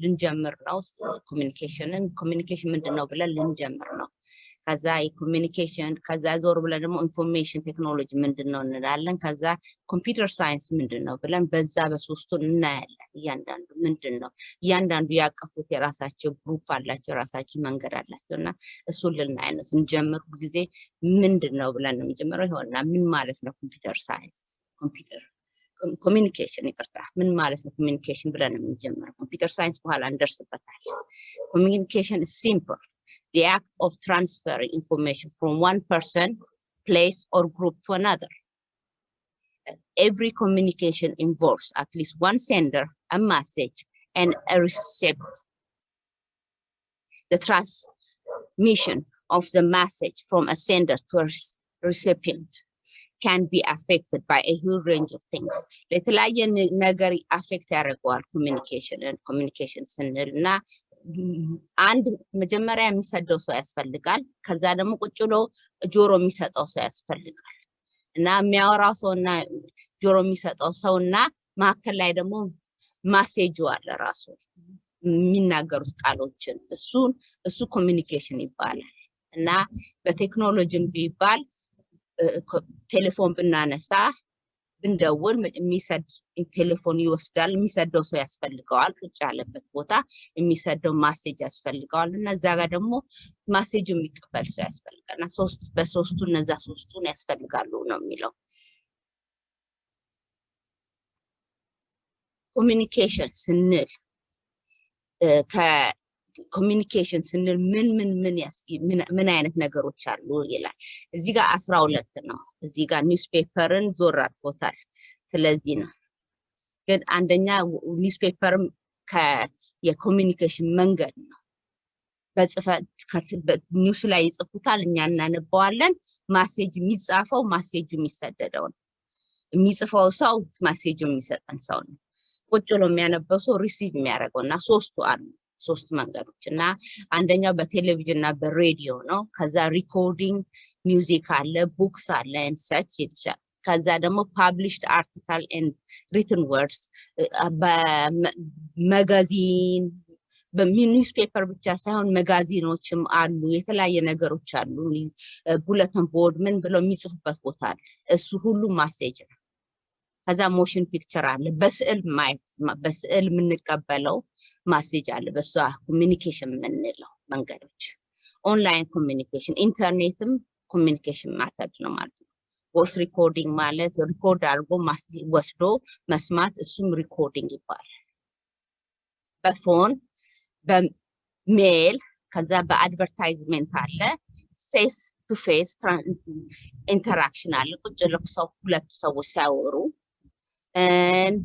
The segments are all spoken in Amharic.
ልንጀምር ነው ኮሚኒኬሽንን። ኮሚኒኬሽን ምንድን ነው ብለን ልንጀምር ነው። ከዛ የኮሚኒኬሽን ከዛ ዞር ብለን ደግሞ ኢንፎርሜሽን ቴክኖሎጂ ምንድን ነው እንላለን። ከዛ ኮምፒውተር ሳይንስ ምንድን ነው ብለን በዛ በሶስቱ እናያለን። እያንዳንዱ ምንድን ነው እያንዳንዱ ያቀፉት የራሳቸው ግሩፕ አላቸው፣ የራሳቸው መንገድ አላቸው እና እሱን ልናይ ነው። ስንጀምር ጊዜ ምንድን ነው ብለን ነው የምንጀምረው። ይሆንና ምን ማለት ነው ኮምፒውተር ሳይንስ ኮምፒውተር ኮሚኒኬሽን ይቅርታ፣ ምን ማለት ነው ኮሚኒኬሽን ብለን የምንጀምረው? ኮምፒውተር ሳይንስ በኋላ እንደርስበታለን። ኮሚኒኬሽን ሲምፕል the act of transferring information from one person, place, or group to another. Every communication involves at least one sender, a message, and a receipt. The transmission of the message from a sender to a recipient ካን ቢ አፌክትድ ባይ አ ሂውጅ ሬንጅ ኦፍ ቲንግስ ለተለያየ ነገር አፌክት ያደርገዋል ኮሚኒኬሽንን ኮሚኒኬሽን ስንል እና አንድ መጀመሪያ የሚሰደው ሰው ያስፈልጋል። ከዛ ደግሞ ቁጭ ብሎ ጆሮ የሚሰጠው ሰው ያስፈልጋል እና የሚያወራው ሰው እና ጆሮ የሚሰጠው ሰው እና መካከል ላይ ደግሞ ማሴጁ አለ ራሱ የሚናገሩት ቃሎችን እሱን እሱ ኮሚኒኬሽን ይባላል እና በቴክኖሎጂም ቢባል ቴሌፎን ብናነሳ ብንደውል የሚሰድ ቴሌፎን ይወስዳል። የሚሰደው ሰው ያስፈልገዋል። ቁጭ ያለበት ቦታ የሚሰደው ማሴጅ ያስፈልገዋል እና እዛ ጋር ደግሞ ማሴጁ የሚቀበል ሰው ያስፈልጋል እና በሶስቱ እነዛ ሶስቱን ያስፈልጋሉ ነው የሚለው ኮሚኒኬሽን ስንል ኮሚኒኬሽን ስንል ምን ምን ምን ምን አይነት ነገሮች አሉ ይላል። እዚህ ጋር አስራ ሁለት ነው። እዚህ ጋር ኒውስፔፐርን ዞር አድርጎታል። ስለዚህ ነው ግን አንደኛ ኒውስፔፐርም የኮሚኒኬሽን መንገድ ነው። በጽፈት ኒውስ ላይ ይጽፉታል፣ እኛ እናነበዋለን። ማሴጅ የሚጻፈው ማሴጁ የሚሰደደው ነው። የሚጽፈው ሰው ማሴጁ የሚሰጠን ሰው ነው። ቁጭ ብሎ የሚያነበው ሰው ሪሲቭ የሚያደርገው እና ሶስቱ አሉ። ሶስት መንገዶች እና አንደኛው በቴሌቪዥን እና በሬዲዮ ነው። ከዛ ሪኮርዲንግ ሚውዚክ አለ፣ ቡክስ አለ ንሰች ይልሻል። ከዛ ደግሞ ፓብሊሽድ አርቲካል ኤንድ ሪትን ወርድስ በመጋዚን በኒውስፔፐር ብቻ ሳይሆን መጋዚኖችም አሉ፣ የተለያየ ነገሮች አሉ። ቡለተን ቦርድ ምን ብለው የሚጽፉበት ቦታ አለ። እሱ ሁሉ ማሴጅ ነው። ከዛ ሞሽን ፒክቸር አለ። በስዕል ማየት በስዕል የምንቀበለው ማሴጅ አለ። በሷ ኮሚኒኬሽን የምንለው መንገዶች ኦንላይን ኮሚኒኬሽን ኢንተርኔትም ኮሚኒኬሽን ማተድ ነው ማለት ነው። ቮይስ ሪኮርዲንግ ማለት ሪኮርድ አድርጎ ወስዶ መስማት እሱም ሪኮርዲንግ ይባላል። በፎን በሜል ከዛ በአድቨርታይዝሜንት አለ። ፌስ ቱ ፌስ ኢንተራክሽን አለ። ቁጭ ልክ ሰዎች ሲያወሩ።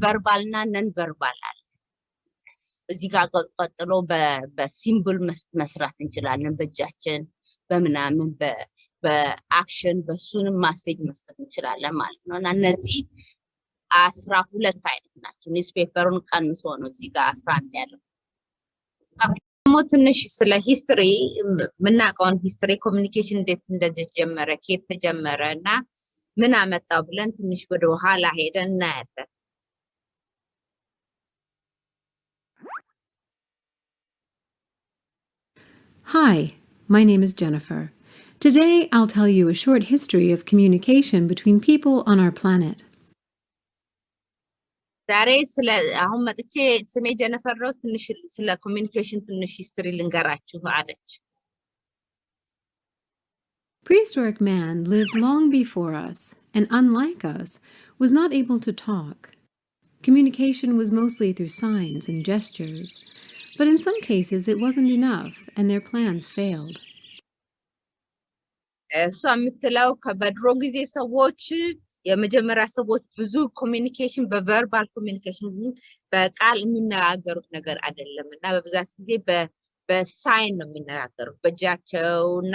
ቨርባል እና ነን ቨርባል አለ። እዚህ ጋር ቀጥሎ በሲምብል መስራት እንችላለን። በእጃችን በምናምን በአክሽን በሱንም ማሴጅ መስጠት እንችላለን ማለት ነው እና እነዚህ አስራ ሁለት አይነት ናቸው። ኒውስፔፐሩን ቀንሶ ነው እዚህ ጋር አስራ አንድ ያለው። ደግሞ ትንሽ ስለ ሂስትሪ የምናውቀውን ሂስትሪ ኮሚኒኬሽን እንዴት እንደዚህ ጀመረ፣ ኬት ተጀመረ እና ምን አመጣው ብለን ትንሽ ወደ ኋላ ሄደን እናያለን። Hi, my name is Jennifer. Today I'll tell you a short history of communication between people on our planet. ዛሬ ስለ አሁን መጥቼ ስሜ ጀነፈር ሮዝ ትንሽ ስለ ኮሚኒኬሽን ትንሽ ሂስትሪ ልንገራችሁ አለች። Prehistoric man lived long before us and, unlike us, was not able to talk. Communication was mostly through signs and gestures, but in some cases it wasn't enough and their plans failed. እሷ የምትለው ከበድሮ ጊዜ ሰዎች የመጀመሪያ ሰዎች ብዙ ኮሚኒኬሽን በቨርባል ኮሚኒኬሽን በቃል የሚነጋገሩት ነገር አይደለም እና በብዛት ጊዜ በሳይን ነው የሚነጋገሩት በእጃቸው እና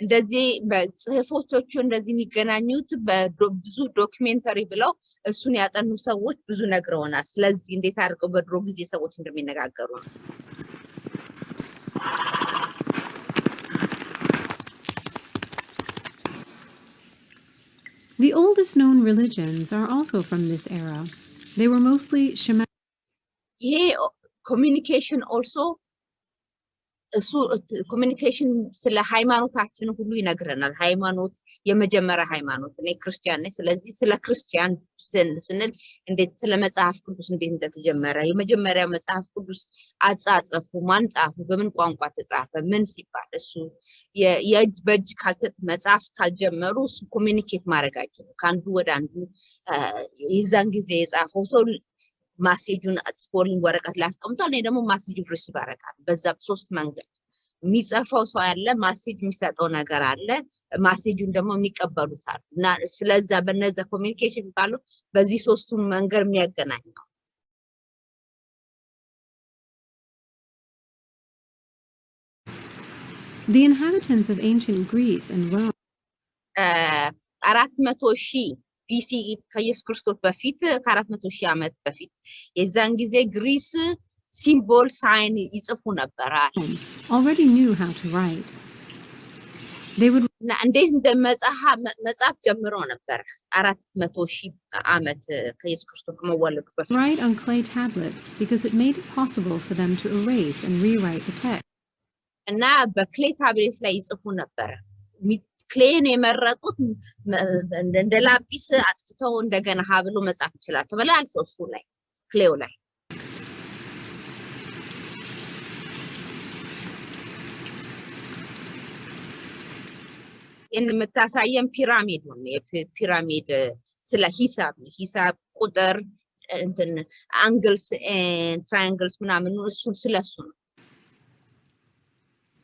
The oldest known religions are also from this era. They were mostly shamanic. communication also እሱ ኮሚኒኬሽን ስለ ሃይማኖታችን ሁሉ ይነግረናል። ሃይማኖት የመጀመሪያ ሃይማኖት እኔ ክርስቲያን ነኝ። ስለዚህ ስለ ክርስቲያን ስንል እንዴት ስለ መጽሐፍ ቅዱስ እንዴት እንደተጀመረ የመጀመሪያ መጽሐፍ ቅዱስ አጻጸፉ፣ ማን ጻፉ፣ በምን ቋንቋ ተጻፈ፣ ምን ሲባል እሱ የእጅ በእጅ መጽሐፍ ካልጀመሩ እሱ ኮሚኒኬት ማድረግ አይችሉም። ከአንዱ ወደ አንዱ የዛን ጊዜ የጻፈው ሰው ማሴጁን ጽፎልኝ ወረቀት ላይ አስቀምጧል። እኔ ደግሞ ማሴጁ ሪሲቭ አደርጋለሁ። በዛ ሶስት መንገድ የሚጽፈው ሰው ያለ፣ ማሴጅ የሚሰጠው ነገር አለ፣ ማሴጁን ደግሞ የሚቀበሉት አሉ እና ስለዛ በነዛ ኮሚኒኬሽን የሚባለው በዚህ ሶስቱም መንገድ የሚያገናኝ ነው። The inhabitants of ancient Greece and Rome. አራት መቶ ሺህ BCE already knew how to write they would na ande inde mezaha mezaf jemro neber arat meto shi amet ka Jesus Kristos mawalek befit write on clay tablets because it made it possible for them to erase and rewrite the text na be clay tablets la izefu neber ክሌን የመረጡት እንደ ላጲስ አጥፍተው እንደገና ሀብሎ መጻፍ ይችላል ተብላል። እሱ ላይ ክሌው ላይ የምታሳየን ፒራሚድ ነው። የፒራሚድ ስለ ሂሳብ ነው። ሂሳብ ቁጥር፣ አንግልስ፣ ትራያንግልስ ምናምን እሱ ስለሱ ነው።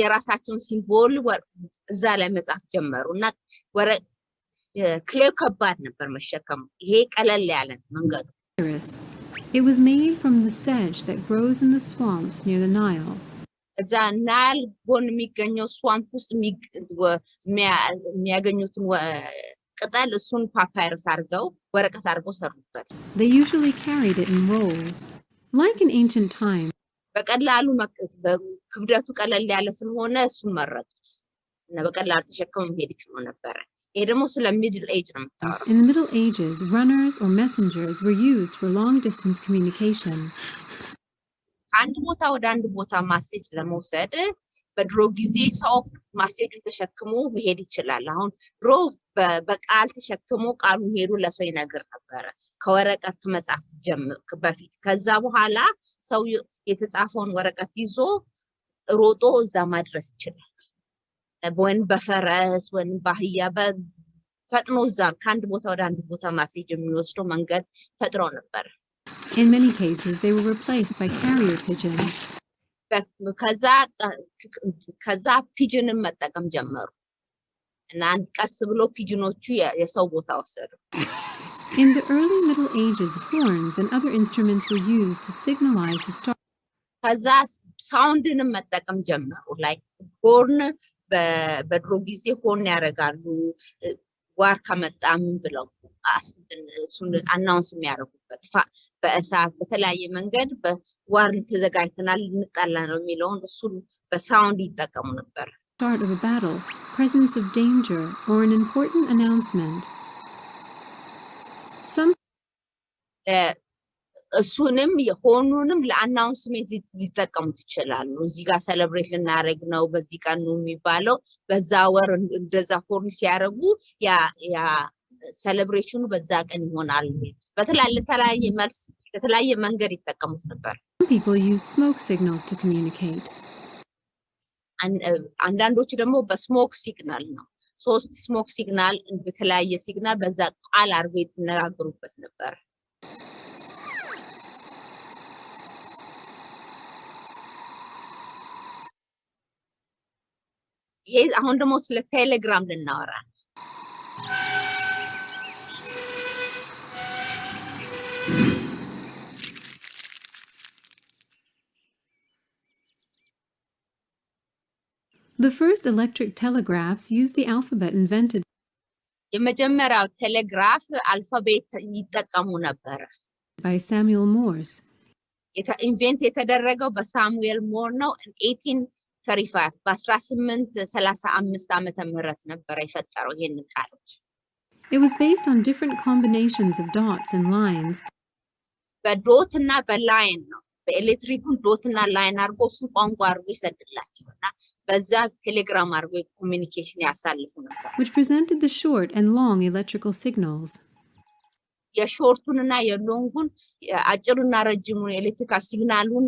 የራሳቸውን ሲምቦል እዛ ላይ መጻፍ ጀመሩ እና ክሌው ከባድ ነበር መሸከሙ። ይሄ ቀለል ያለ መንገዱ It was made from the sedge that grows in the swamps near the Nile. እዛ ናይል ጎን የሚገኘው ስዋምፕ ውስጥ የሚያገኙትን ቅጠል እሱን ፓፓይረስ አድርገው ወረቀት አድርገው ሰሩበት። They usually carried it in rolls, like in ancient times. በቀላሉ ክብደቱ ቀለል ያለ ስለሆነ እሱን መረጡት እና በቀላል ተሸክመው መሄድ ይችሉ ነበረ። ይሄ ደግሞ ስለ ሚድል ኤጅ ነው የምታወራው። In the middle ages, runners or messengers were used for long distance communication. ከአንድ ቦታ ወደ አንድ ቦታ ማሴጅ ለመውሰድ በድሮ ጊዜ ሰው ማሴጁን ተሸክሞ መሄድ ይችላል። አሁን ድሮ በቃል ተሸክሞ ቃሉ ሄዱ ለሰው ይነግር ነበረ ከወረቀት ከመጽሐፍ በፊት። ከዛ በኋላ ሰው የተጻፈውን ወረቀት ይዞ ሮጦ እዛ ማድረስ ይችላል። ወይም በፈረስ ወይም ባህያ ፈጥኖ እዛ ከአንድ ቦታ ወደ አንድ ቦታ የሚወስደው መንገድ ነበር። In many cases, they were replaced by carrier pigeons. ከዛ ፒጅንን መጠቀም ጀመሩ እና ቀስ ብሎ ፒጅኖቹ የሰው ቦታ ወሰዱ። In the early Middle Ages, horns and other instruments were used to signalize the start. ከዛ ሳውንድንም መጠቀም ጀመሩ። ላይ ሆርን በድሮ ጊዜ ሆን ያደርጋሉ ዋር ከመጣም ብለው እሱን አናውንስ የሚያደርጉበት በእሳት በተለያየ መንገድ ዋር ተዘጋጅተናል ልንጣላ ነው የሚለውን እሱን በሳውንድ ይጠቀሙ ነበር። Start of a battle, presence of danger, or an important announcement. Some እሱንም የሆኑንም ለአናውንስሜንት ሊጠቀሙት ይችላሉ። እዚህ ጋር ሰለብሬት ልናደረግ ነው በዚህ ቀን ነው የሚባለው። በዛ ወር እንደዛ ሆርን ሲያደርጉ ያ ሰለብሬሽኑ በዛ ቀን ይሆናል። በተለያየ መልስ ለተለያየ መንገድ ይጠቀሙት ነበር። አንዳንዶች ደግሞ በስሞክ ሲግናል ነው ሶስት ስሞክ ሲግናል በተለያየ ሲግናል በዛ ቃል አድርጎ የተነጋገሩበት ነበር። The first electric telegraphs used the alphabet invented. By Samuel Morse. invented by Samuel Morse in ተሪፋት በአስራ ስምንት ሰላሳ አምስት ዓመተ ምህረት ነበረ የፈጠረው ይህንን ቃሎች It was based on different combinations of dots and lines. በዶት እና በላይን ነው። በኤሌክትሪኩን ዶት እና ላይን አድርጎ እሱ ቋንቋ አድርጎ ይሰድላቸው እና በዛ ቴሌግራም አድርጎ ኮሚኒኬሽን ያሳልፉ ነበር። Which presented the short and long electrical signals. የሾርቱን እና የሎንጉን አጭሩና ረጅሙን ኤሌክትሪካል ሲግናሉን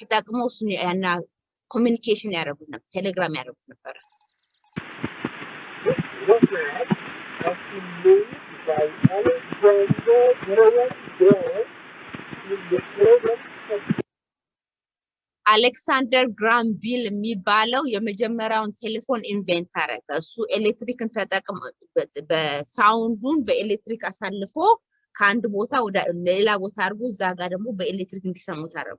ተጠቅሞ እሱን ኮሚኒኬሽን ያደረጉ ነበር፣ ቴሌግራም ያደረጉት ነበረ። አሌክሳንደር ግራም ቢል የሚባለው የመጀመሪያውን ቴሌፎን ኢንቨንት አረገ። እሱ ኤሌክትሪክን ተጠቅሞ በሳውንዱን በኤሌክትሪክ አሳልፎ ከአንድ ቦታ ወደ ሌላ ቦታ አድርጎ እዛ ጋር ደግሞ በኤሌክትሪክ እንዲሰሙት አረጉ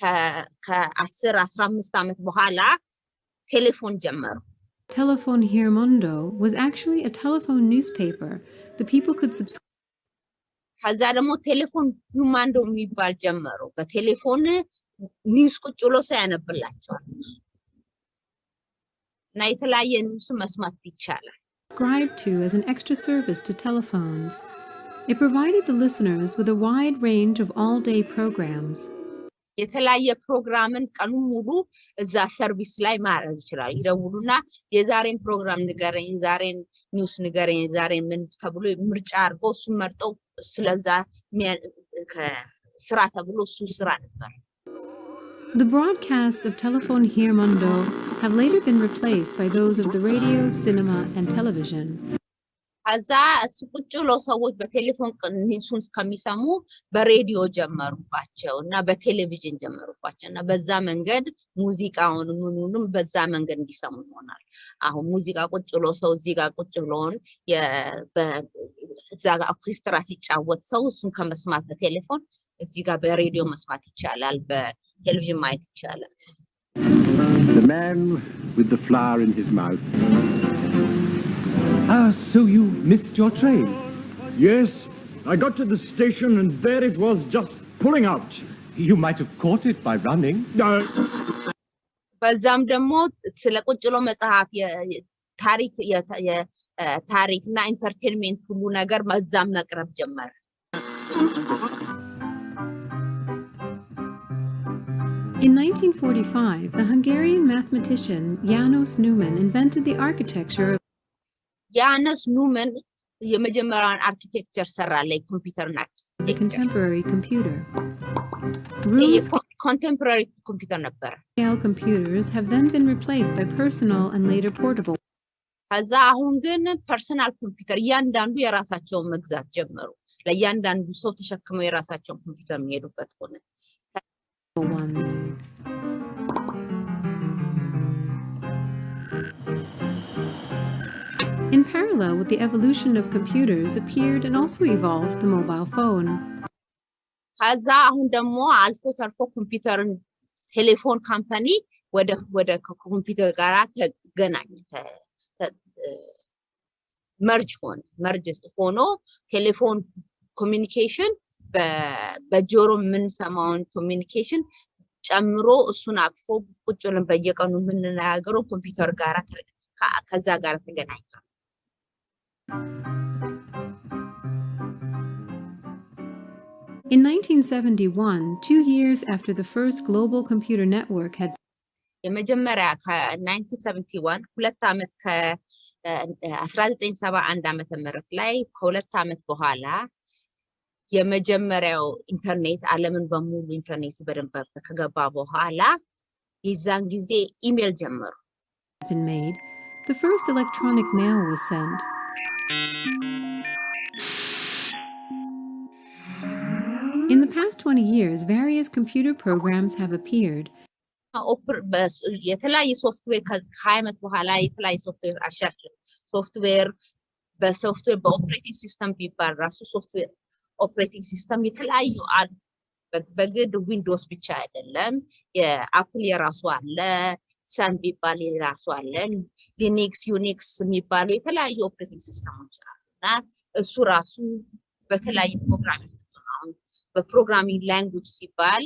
ከአስር አስራ አምስት ዓመት በኋላ ቴሌፎን ጀመሩ። Telefon Hirmondo was actually a telephone newspaper. The people could subscribe ከዛ ደግሞ ቴሌፎን ሁማንዶ የሚባል ጀመሩ። በቴሌፎን ኒውስ ቁጭ ብሎ ሰው ያነብላቸዋል እና የተለያየ ኒውስ መስማት ይቻላል። Subscribe to as an extra service to telephones. It provided the listeners with a wide range of all-day programs. የተለያየ ፕሮግራምን ቀኑን ሙሉ እዛ ሰርቪስ ላይ ማድረግ ይችላል። ይደውሉና የዛሬን ፕሮግራም ንገረኝ፣ ዛሬን ኒውስ ንገረኝ፣ ዛሬን ምን ተብሎ ምርጫ አድርገው እሱን መርጠው ስለዛ ስራ ተብሎ እሱ ስራ ነበር። The broadcasts of Telephone Here Mundo have later been replaced by those of the radio, cinema, and television. እዛ እሱ ቁጭ ብሎ ሰዎች በቴሌፎን እሱን ከሚሰሙ በሬዲዮ ጀመሩባቸው እና በቴሌቪዥን ጀመሩባቸው እና በዛ መንገድ ሙዚቃውን ምኑንም በዛ መንገድ እንዲሰሙ ይሆናል። አሁን ሙዚቃ ቁጭ ብሎ ሰው እዚህ ጋር ቁጭ ብሎን እዛ ጋር ኦርኬስትራ ሲጫወት ሰው እሱን ከመስማት በቴሌፎን እዚህ ጋር በሬዲዮ መስማት ይቻላል፣ በቴሌቪዥን ማየት ይቻላል። Ah, so you missed your train? Yes. I got to the station and there it was just pulling out. You might have caught it by running. No. ሁሉ ነገር መዛም መቅረብ ጀመረ። In 1945, the Hungarian mathematician Janos Neumann invented the architecture of የአነስ ኑመን የመጀመሪያውን አርኪቴክቸር ሰራ ኮምፒውተር ኮንቴምፖራሪ ኮምፒውተር ነበረ computers have then been replaced by personal and later portable ከዛ አሁን ግን ፐርሰናል ኮምፒውተር እያንዳንዱ የራሳቸውን መግዛት ጀመሩ። ለእያንዳንዱ ሰው ተሸክመው የራሳቸውን ኮምፒውተር የሚሄዱበት ሆነ። In parallel with the evolution of computers appeared and also evolved the mobile phone. ከዛ አሁን ደግሞ አልፎ ተርፎ ኮምፒውተርን ቴሌፎን ካምፓኒ ወደ ወደ ኮምፒውተር ጋር ተገናኝ መርጅ ሆነ መርጅ ሆኖ ቴሌፎን ኮሚኒኬሽን በጆሮ የምንሰማውን ኮሚኒኬሽን ጨምሮ እሱን አቅፎ ቁጭ ብለን በየቀኑ የምንናገረው ኮምፒውተር ጋር ከዛ ጋር ተገናኝቷል። in 1971, two years after the first global computer network had የመጀመሪያ ከ1971 ሁለት ዓመት ከ1971 ዓመተ ምህረት ላይ ከሁለት ዓመት በኋላ የመጀመሪያው ኢንተርኔት ዓለምን በሙሉ ኢንተርኔቱ በደንብ ከገባ በኋላ የዛን ጊዜ ኢሜል ጀመሩ። The first electronic mail was sent. In the past 20 years, various computer programs have appeared የተለያየ ሶፍትዌር ከሀያ ዓመት በኋላ የተለያየ ሶፍትዌር አሻችን ሶፍትዌር በሶፍትዌር በኦፕሬቲንግ ሲስተም ቢባል ራሱ ሶፍትዌር ኦፕሬቲንግ ሲስተም የተለያዩ አሉ። በግድ ዊንዶስ ብቻ አይደለም፣ የአፕል የራሱ አለ፣ ሰን ቢባል የራሱ አለ፣ ሊኒክስ፣ ዩኒክስ የሚባሉ የተለያዩ ኦፕሬቲንግ ሲስተሞች አሉ እና እሱ ራሱ በተለያዩ ፕሮግራሚንግ በፕሮግራሚንግ ላንጉጅ ሲባል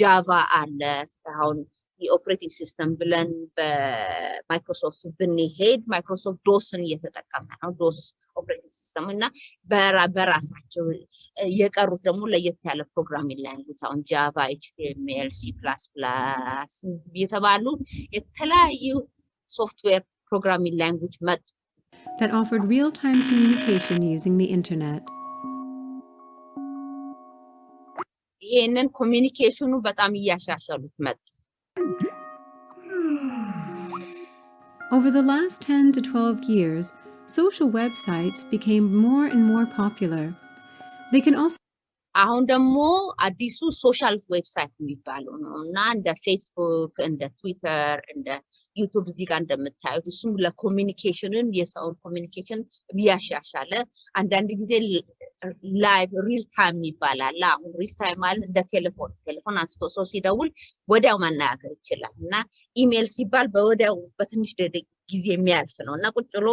ጃቫ አለ አሁን የኦፕሬቲንግ ሲስተም ብለን በማይክሮሶፍት ብንሄድ ማይክሮሶፍት ዶስን እየተጠቀመ ነው። ዶስ ኦፕሬቲንግ ሲስተም እና በራሳቸው የቀሩት ደግሞ ለየት ያለ ፕሮግራሚንግ ላንጉጅ አሁን ጃቫ፣ ኤችቲኤምኤል፣ ሲ ፕላስ ፕላስ የተባሉ የተለያዩ ሶፍትዌር ፕሮግራሚንግ ላንጉጅ መጡ። That offered real-time communication using the internet. ይህንን ኮሚኒኬሽኑ በጣም እያሻሻሉት መጡ። Over the last 10 to 12 years, social websites became more and more popular. They can also አሁን ደግሞ አዲሱ ሶሻል ዌብሳይት የሚባለው ነው እና እንደ ፌስቡክ፣ እንደ ትዊተር፣ እንደ ዩቱብ እዚህ ጋር እንደምታዩት እሱም ለኮሚኒኬሽንን የሰውን ኮሚኒኬሽን እያሻሻለ አንዳንድ ጊዜ ላይቭ ሪል ታይም ይባላል። አሁን ሪል ታይም ማለት እንደ ቴሌፎን ቴሌፎን አንስቶ ሰው ሲደውል ወዲያው መናገር ይችላል እና ኢሜል ሲባል በወዲያው በትንሽ ጊዜ የሚያልፍ ነው እና ቁጭ ብሎ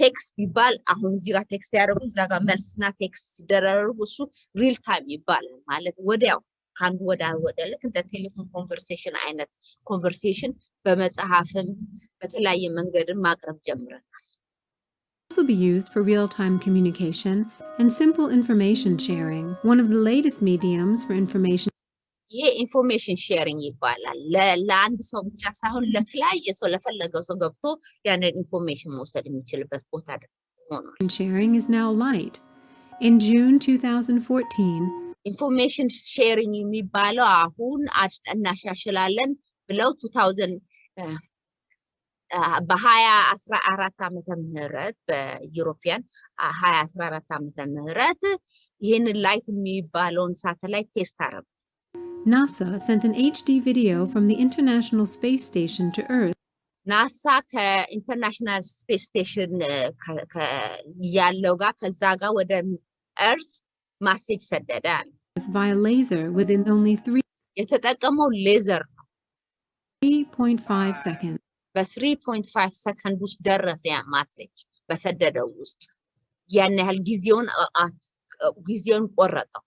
ቴክስት ቢባል አሁን እዚህ ጋር ቴክስት ያደረጉ እዛ ጋር መልስና ቴክስት ሲደራረጉ እሱ ሪል ታይም ይባላል። ማለት ወዲያው ከአንዱ ወደ ወደ ልክ እንደ ቴሌፎን ኮንቨርሴሽን አይነት ኮንቨርሴሽን በመጽሐፍም በተለያየ መንገድም ማቅረብ ጀምረናል። also be used for real-time communication and simple information sharing, one of the latest mediums for information ይሄ ኢንፎርሜሽን ሼሪንግ ይባላል። ለአንድ ሰው ብቻ ሳይሆን ለተለያየ ሰው ለፈለገው ሰው ገብቶ ያንን ኢንፎርሜሽን መውሰድ የሚችልበት ቦታ ሆኗል። ኢንፎርሜሽን ሼሪንግ የሚባለው አሁን እናሻሽላለን ብለው በሀያ አስራ አራት ዓመተ ምህረት በዩሮፒያን ሀያ አስራ አራት ዓመተ ምህረት ይህንን ላይት የሚባለውን ሳተላይት ቴስት አረጉ። NASA sent an HD video from the International Space Station to Earth. NASA ke International Space Station uh, ke yalloga ke zaga wadam Earth message sededan. Via uh. laser within only three. Yetetakamo laser. 3.5 seconds. But 3.5 seconds was deras ya message. Basadada was. Yanel gizion a uh, gizion orato.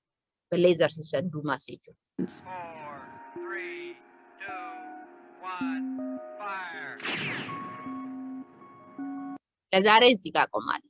The laser said do message. Four, three, two, one, fire. ለዛሬ እዚህ ጋር ቆማለሁ።